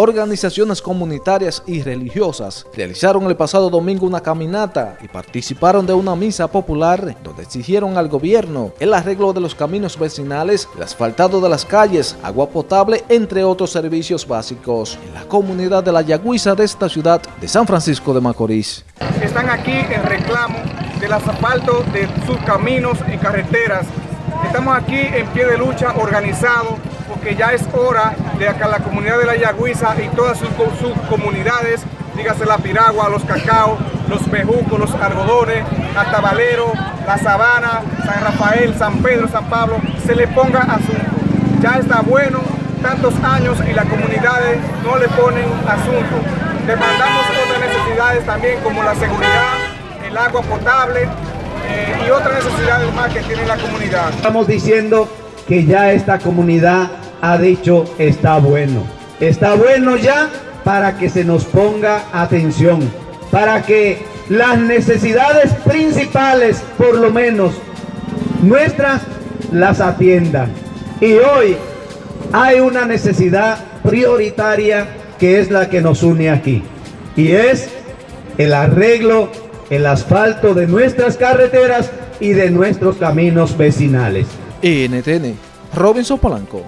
organizaciones comunitarias y religiosas realizaron el pasado domingo una caminata y participaron de una misa popular donde exigieron al gobierno el arreglo de los caminos vecinales, el asfaltado de las calles, agua potable, entre otros servicios básicos en la comunidad de la Yagüiza de esta ciudad de San Francisco de Macorís. Están aquí en reclamo del asfalto de sus caminos y carreteras. Estamos aquí en pie de lucha organizado porque ya es hora de que la comunidad de la Yagüiza y todas sus, comunidades, dígase la Piragua, los Cacao, los Bejucos, los Algodones, Atabalero, La Sabana, San Rafael, San Pedro, San Pablo, se le ponga asunto. Ya está bueno, tantos años y las comunidades no le ponen asunto. Demandamos otras necesidades también como la seguridad, el agua potable eh, y otras necesidades más que tiene la comunidad. Estamos diciendo que ya esta comunidad ha dicho está bueno. Está bueno ya para que se nos ponga atención, para que las necesidades principales, por lo menos nuestras, las atiendan. Y hoy hay una necesidad prioritaria que es la que nos une aquí. Y es el arreglo, el asfalto de nuestras carreteras y de nuestros caminos vecinales. NTN, Robinson Polanco.